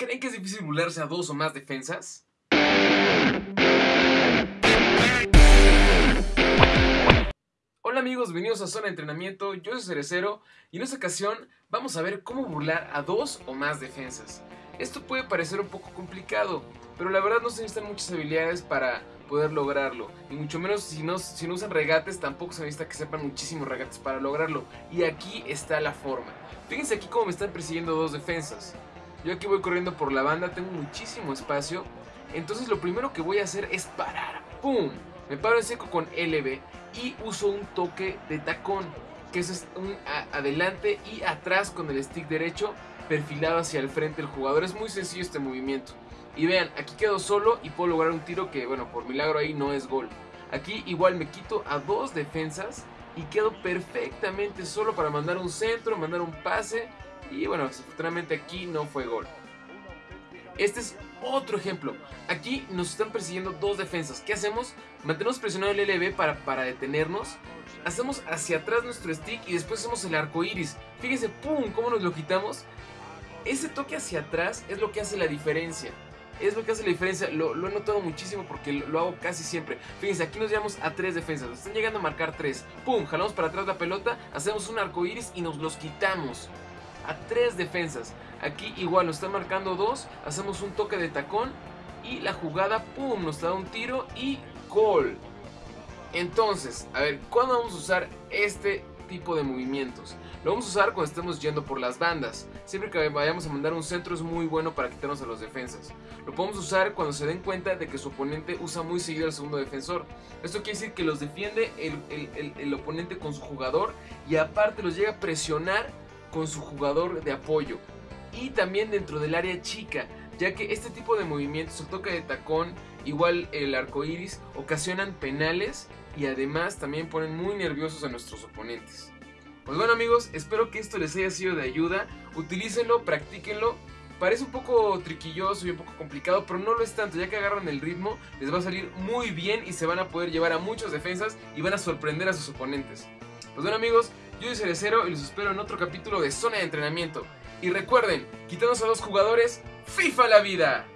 ¿Creen que es difícil burlarse a dos o más defensas? Hola amigos, bienvenidos a Zona de Entrenamiento, yo soy Cerecero y en esta ocasión vamos a ver cómo burlar a dos o más defensas. Esto puede parecer un poco complicado, pero la verdad no se necesitan muchas habilidades para poder lograrlo. Y mucho menos si no, si no usan regates, tampoco se necesita que sepan muchísimos regates para lograrlo. Y aquí está la forma. Fíjense aquí cómo me están persiguiendo dos defensas. Yo aquí voy corriendo por la banda, tengo muchísimo espacio. Entonces lo primero que voy a hacer es parar. ¡Pum! Me paro en seco con LB y uso un toque de tacón. Que es un adelante y atrás con el stick derecho perfilado hacia el frente del jugador. Es muy sencillo este movimiento. Y vean, aquí quedo solo y puedo lograr un tiro que, bueno, por milagro ahí no es gol. Aquí igual me quito a dos defensas y quedo perfectamente solo para mandar un centro, mandar un pase. Y bueno, desafortunadamente aquí no fue gol. Este es otro ejemplo. Aquí nos están persiguiendo dos defensas. ¿Qué hacemos? Mantenemos presionado el LB para, para detenernos. Hacemos hacia atrás nuestro stick y después hacemos el arco iris. Fíjense, ¡pum! ¿Cómo nos lo quitamos? Ese toque hacia atrás es lo que hace la diferencia es lo que hace la diferencia. Lo, he notado muchísimo porque lo, hago casi siempre. Fíjense, aquí nos llevamos a tres defensas. están llegando a marcar tres. Pum, jalamos para atrás la pelota, hacemos un arco iris y nos los quitamos. A tres defensas. Aquí igual nos están marcando dos. Hacemos un toque de tacón. Y la jugada, pum, nos da un tiro y gol. Entonces, a ver, ¿cuándo vamos a usar este tipo de movimientos. Lo vamos a usar cuando estemos yendo por las bandas. Siempre que vayamos a mandar un centro es muy bueno para quitarnos a los defensas. Lo podemos usar cuando se den cuenta de que su oponente usa muy seguido al segundo defensor. Esto quiere decir que los defiende el oponente con su jugador y aparte los llega a presionar con su jugador de apoyo. Y también dentro del área chica, ya que este tipo de movimientos, el toque de tacón, igual el arco iris, ocasionan penales y además también ponen muy nerviosos a nuestros oponentes. Pues bueno amigos, espero que esto les haya sido de ayuda, utilícenlo, practíquenlo. Parece un poco triquilloso y un poco complicado, pero no lo es tanto, ya que agarran el ritmo, les va a salir muy bien y se van a poder llevar a muchas defensas y van a sorprender a sus oponentes. Pues bueno amigos, yo soy Cerecero y los espero en otro capítulo de Zona de Entrenamiento. Y recuerden, quitamos a dos jugadores, FIFA la vida.